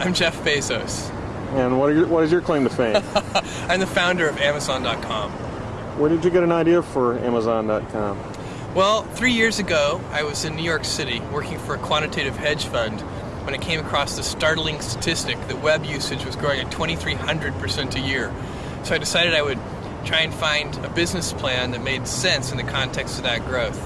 I'm Jeff Bezos. And what, your, what is your claim to fame? I'm the founder of Amazon.com. Where did you get an idea for Amazon.com? Well, three years ago, I was in New York City working for a quantitative hedge fund when I came across the startling statistic that web usage was growing at 2,300% a year. So I decided I would try and find a business plan that made sense in the context of that growth.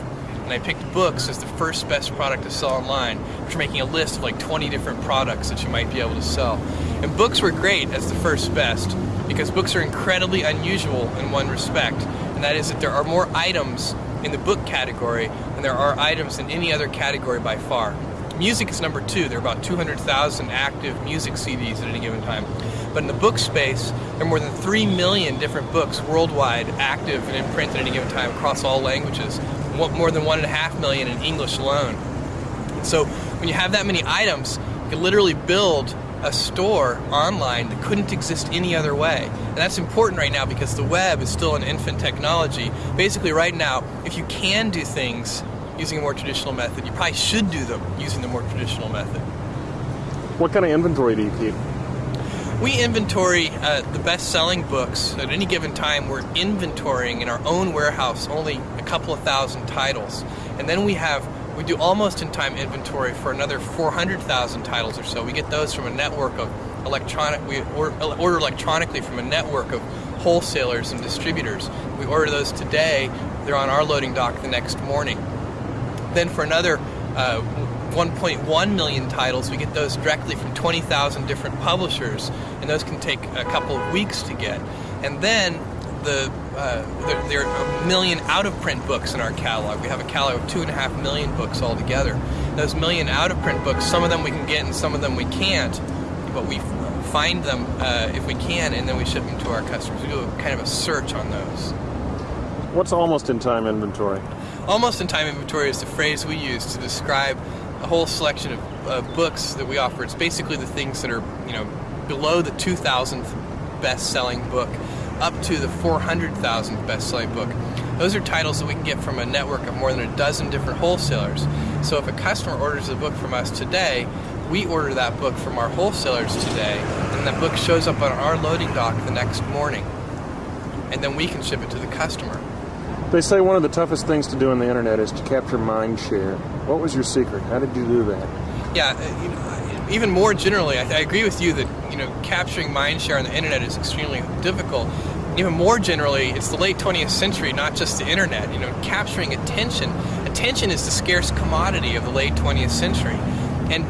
And I picked books as the first best product to sell online, which making a list of like 20 different products that you might be able to sell. And books were great as the first best because books are incredibly unusual in one respect, and that is that there are more items in the book category than there are items in any other category by far. Music is number two. There are about 200,000 active music CDs at any given time. But in the book space, there are more than 3 million different books worldwide active and in print at any given time across all languages, more than 1.5 million in English alone. So when you have that many items, you can literally build a store online that couldn't exist any other way. And that's important right now because the web is still an infant technology. Basically, right now, if you can do things using a more traditional method, you probably should do them using the more traditional method. What kind of inventory do you keep? We inventory uh, the best selling books at any given time. We're inventorying in our own warehouse only a couple of thousand titles. And then we have we do almost in time inventory for another 400,000 titles or so. We get those from a network of electronic, we order electronically from a network of wholesalers and distributors. We order those today, they're on our loading dock the next morning. Then for another uh, 1.1 million titles, we get those directly from 20,000 different publishers, and those can take a couple of weeks to get. And then the uh, there, there, are a million out of print books in our catalog. We have a catalog of two and a half million books altogether. Those million out of print books, some of them we can get and some of them we can't, but we find them uh, if we can and then we ship them to our customers. We do a, kind of a search on those. What's almost in time inventory? Almost in time inventory is the phrase we use to describe a whole selection of uh, books that we offer. It's basically the things that are, you know, below the 2000th best selling book up to the 400,000th best-selling book. Those are titles that we can get from a network of more than a dozen different wholesalers. So if a customer orders a book from us today, we order that book from our wholesalers today, and that book shows up on our loading dock the next morning. And then we can ship it to the customer. They say one of the toughest things to do on the internet is to capture mind share. What was your secret? How did you do that? Yeah, uh, you know, even more generally, I, I, agree with you that you know capturing mind share on the internet is extremely difficult. Even more generally, it's the late 20th century, not just the internet. You know, capturing attention. Attention is the scarce commodity of the late 20th century, and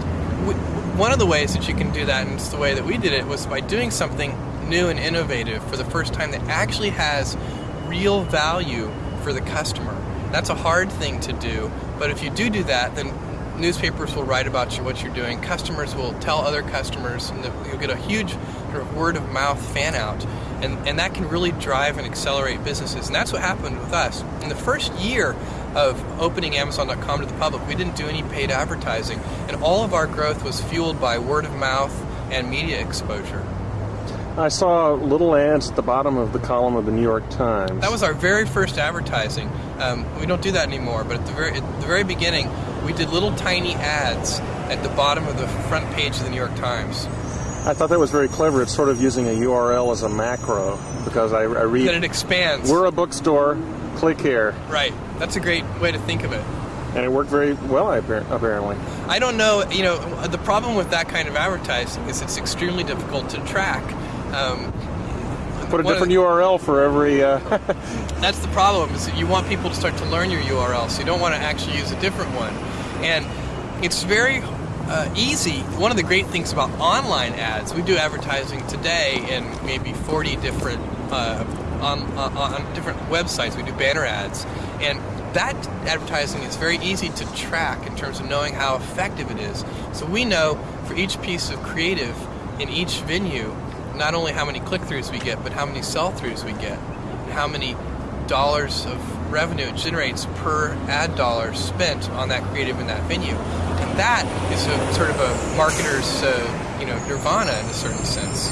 one of the ways that you can do that, and it's the way that we did it, was by doing something new and innovative for the first time that actually has real value for the customer. That's a hard thing to do, but if you do do that, then newspapers will write about you, what you're doing. Customers will tell other customers, and you'll get a huge sort of word of mouth fan out. And, and that can really drive and accelerate businesses. And that's what happened with us. In the first year of opening Amazon.com to the public, we didn't do any paid advertising. And all of our growth was fueled by word of mouth and media exposure. I saw little ads at the bottom of the column of the New York Times. That was our very first advertising. Um, we don't do that anymore, but at the very at the very beginning, we did little tiny ads at the bottom of the front page of the New York Times. I thought that was very clever. It's sort of using a URL as a macro because I, I read that it expands. We're a bookstore. Click here. Right. That's a great way to think of it. And it worked very well, apparently. I don't know. You know, the problem with that kind of advertising is it's extremely difficult to track. Um, Put a different the, URL for every. Uh... that's the problem. Is that you want people to start to learn your URL, so you don't want to actually use a different one. And it's very uh, easy. One of the great things about online ads, we do advertising today in maybe 40 different uh, on, on, on different websites. We do banner ads, and that advertising is very easy to track in terms of knowing how effective it is. So we know for each piece of creative in each venue not only how many click-throughs we get, but how many sell-throughs we get, and how many dollars of revenue it generates per ad dollar spent on that creative in that venue. And that is a sort of a marketer's, uh, you know, nirvana in a certain sense.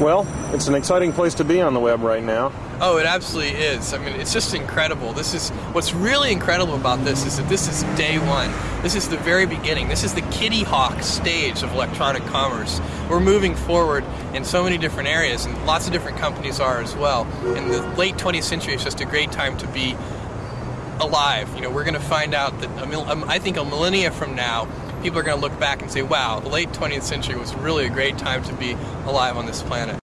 Well, it's an exciting place to be on the web right now. Oh, it absolutely is. I mean, it's just incredible. This is what's really incredible about this is that this is day one. This is the very beginning. This is the Kitty Hawk stage of electronic commerce. We're moving forward in so many different areas, and lots of different companies are as well. In the late 20th century, it's just a great time to be alive. You know, we're going to find out that um, I think a millennia from now, people are going to look back and say, wow, the late 20th century was really a great time to be alive on this planet.